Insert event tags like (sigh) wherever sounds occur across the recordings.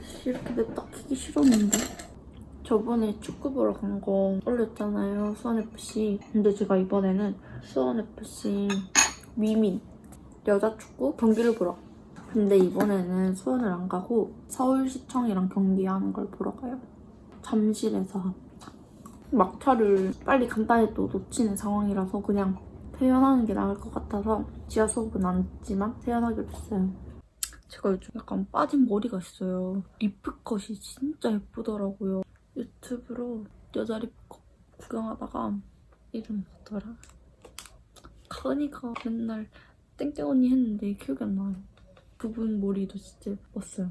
씨, 이렇게 키기 싫었는데. 저번에 축구 보러 간 거 올렸잖아요, 수원FC. 근데 제가 이번에는 수원FC 위민 여자 축구 경기를 보러. 근데 이번에는 수원을 안 가고 서울시청이랑 경기하는 걸 보러 가요. 잠실에서 막차를 빨리 간단히 또 놓치는 상황이라서 그냥 퇴연하는 게 나을 것 같아서 지하 수업은 안 했지만 퇴연하기로 했어요. 제가 요즘 약간 빠진 머리가 있어요. 리프컷이 진짜 예쁘더라고요. 유튜브로 여자 리프컷 구경하다가 이름 뭐더라? 가은이가 맨날 땡땡 언니 했는데 기억이 안 나요. 그분 머리도 진짜 예뻤어요.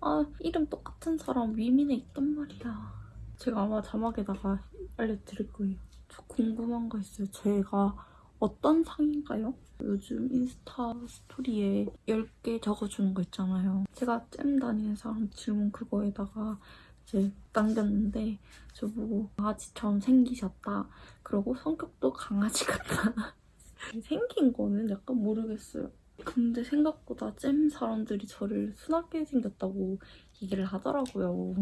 아 이름 똑같은 사람 위민에 있단 말이야. 제가 아마 자막에다가 알려드릴 거예요. 저 궁금한 거 있어요. 제가 어떤 상인가요? 요즘 인스타 스토리에 10개 적어주는 거 있잖아요. 제가 잼 다니는 사람 질문 그거에다가 이제 남겼는데 저보고 강아지처럼 생기셨다. 그리고 성격도 강아지 같다. (laughs) 생긴 거는 약간 모르겠어요. 근데 생각보다 잼 사람들이 저를 순하게 생겼다고 얘기를 하더라고요.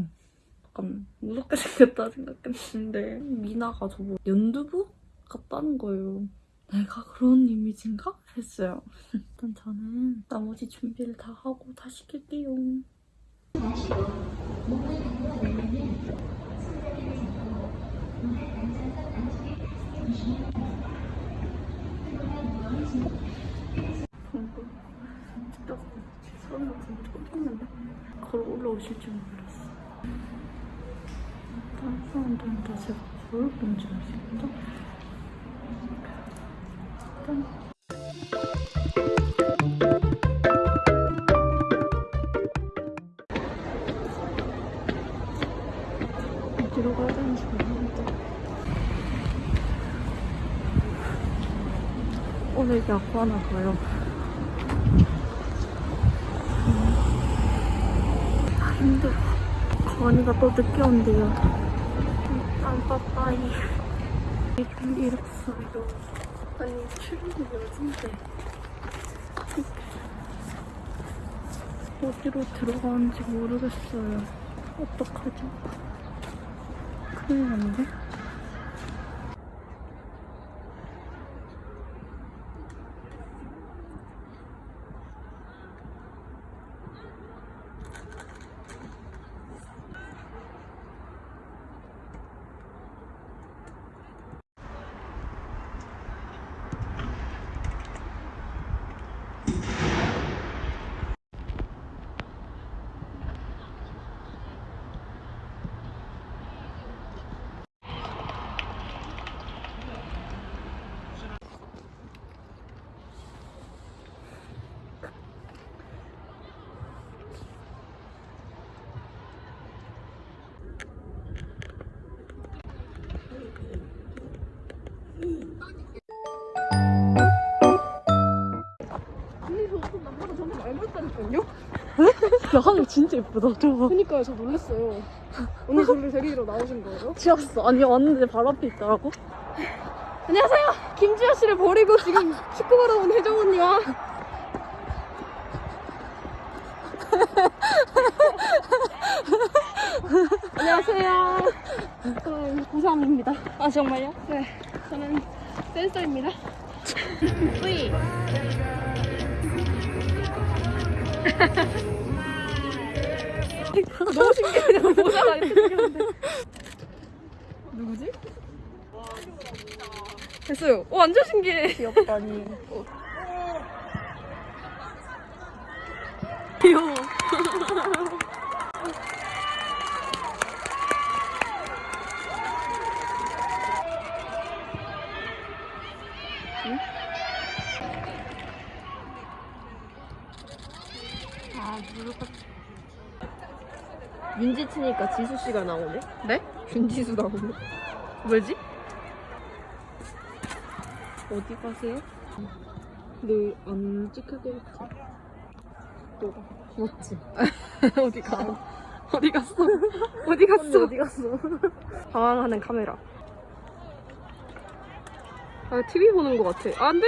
약간 무섭게 (laughs) 생겼다 생각했는데 미나가 저보고 연두부 같다는 거예요. 내가 그런 이미지인가? 했어요. (laughs) 일단 저는 나머지 준비를 다 하고 다시 킬게요. 방금. 걸어 올라오실 줄 몰랐어. 다른 사람들은 다 제가 뭘 본지 알겠다. 일단 어디로 가야 되는지 모르겠다. 오늘 야구 하나 가요. 아, 힘들어. 건이가 또 늦게 온대요. 일단 빠빠이. 좀 이랬어요. 아니, 출근이 어딘데? 어디로 들어가는지 모르겠어요. 어떡하죠? 큰일 났네. 야, 하늘 진짜 예쁘다, 저거. 그니까요, 저 놀랐어요. 언니 저를 데리러 나오신 거예요? 지었어. 아니, 왔는데 바로 앞에 있더라고. 안녕하세요! 김지아 씨를 버리고 지금 축구 보러 온 혜정 언니와 안녕하세요. 저는 고삼입니다. 아, 정말요? 네, 저는 댄서입니다. 뿌이. (laughs) 너무 신기해요. (laughs) 모자가 이렇게 (laughs) 생겼는데. 누구지? 됐어요. 오, 완전 신기해. 귀엽다니. 귀여워. 윤지 치니까 지수 씨가 나오네. 네? 윤지수 나오네. 왜지? 어디 가세요? 근데 안 찍히게 했지. 너가. 맞지? (laughs) 어디 가? (laughs) 어디 갔어? 어디 갔어? 어디 갔어? (laughs) 방황하는 카메라. 아, TV 보는 것 같아. 안 돼!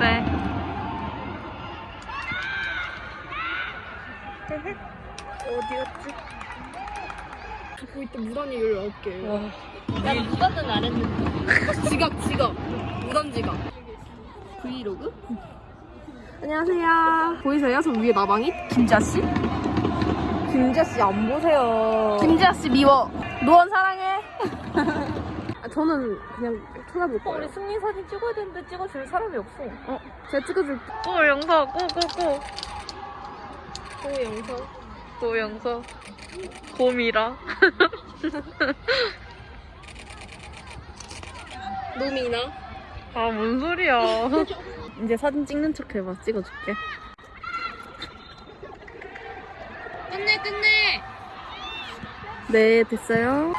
네. 어디였지? 자꾸 이때 무단이 19개. 와. 나 무단은 안 했는데. 지각, 지각. 무단 지각. 브이로그? 안녕하세요. 보이세요? 저 위에 나방이? 김지아씨? 김지아 씨안 보세요. 김지아씨 미워. 노원 사랑해. (laughs) 아, 저는 그냥 쳐다볼 거예요. 승리 사진 찍어야 되는데 찍어줄 사람이 없어. 어, 제가 찍어줄게. 또 영서, 꼬꼬꼬. 또 영상. 또 영서. 곰이라. (laughs) 노미나. 아, 뭔 소리야. (laughs) 이제 사진 찍는 척 해봐. 찍어줄게. 끝내, 끝내. 네, 됐어요.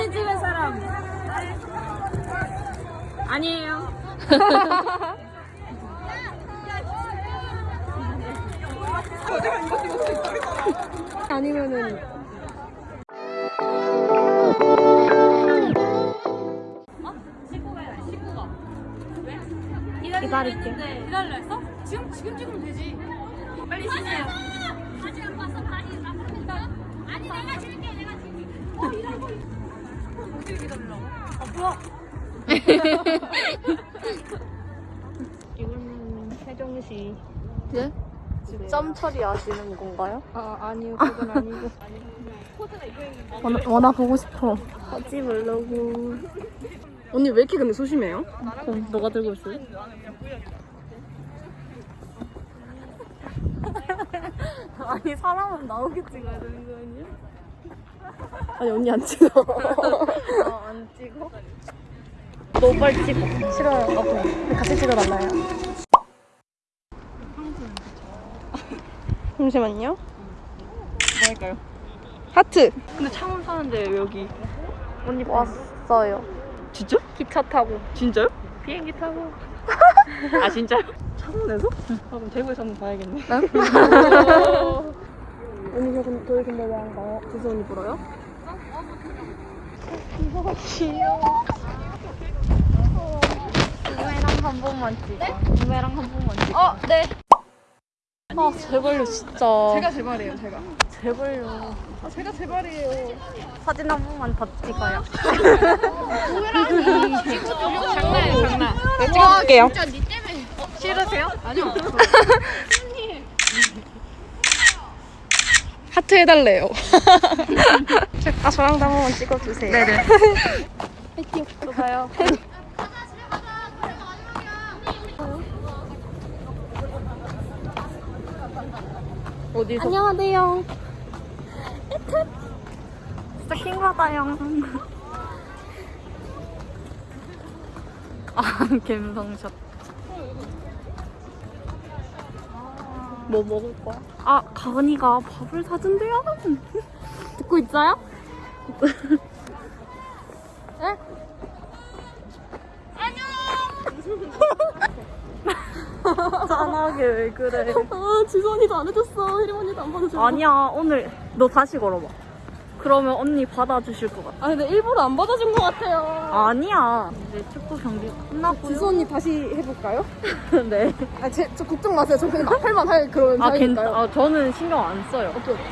사진 찍은 사람. 아니에요. (laughs) 아니면은 기다릴게. 기다려 했어? 지금 지금 찍으면 되지. 빨리 쉬세요. 이거는 혜정씨. 네? 점 처리하시는 건가요? 아, 아니요. 그건 아니고. 원아, 원아 보고 싶어. 하지 말라고. 언니 왜 이렇게 근데 소심해요? 그럼 너가 들고 있을래? (laughs) 아니 사람은 나오게 찍어야 되는 거 아니야? 아니, 언니 안 찍어. (laughs) 어, 안 찍어? 너 빨리 찍어. 싫어요. 나도. 같이 찍어달라요. (laughs) 잠시만요. 뭐 할까요? 하트. 근데 창원 사는데 왜 여기? 언니 왔어요. 진짜? 기차 타고. 진짜요? 비행기 타고. (laughs) 아 진짜요? 창원에서? 아, 그럼 대구에서 한번 봐야겠네. 언니 저 근데 저희 근데 왜안 가요? 지수 언니 보러요? 누에랑 한 번만 찍어. 누에랑 한 번만 찍어. 어, 네. 아, 제발요, 진짜. 제가 제발이에요, 제가. 제발요. 아, 제가 제발이에요. 사진 한 번만 더 찍어요. 장난이야 장난. 네, 찍어줄게요. 진짜 니 때문에. 싫으세요? 아니요. (laughs) 하트 해달래요. 아, 저랑 도 한 번만 찍어주세요. 네네. (laughs) 화이팅. 또 봐요. (laughs) 어디서? 안녕하세요. 진짜 킹받아요. (laughs) 아, 갬성샷. 뭐 먹을 거야? 아, 가은이가 밥을 사준대요. (laughs) 듣고 있어요? (laughs) 네? 안녕! (laughs) 짠하게 왜 그래? 아, 언니도 안 해줬어. 혜림 언니도 안 받아줘. 아니야, 오늘 너 다시 걸어봐. 그러면 언니 받아주실 것 같아. 아, 근데 일부러 안 받아준 것 같아요. 아니야. 이제 축구 경기 끝났고요. 지수 언니 다시 해볼까요? (laughs) 네. 아, 제, 저 걱정 마세요. 저 그냥 할만 할 그런 아, 괜, 사이니까요. 아, 저는 신경 안 써요. 오케이, 오케이.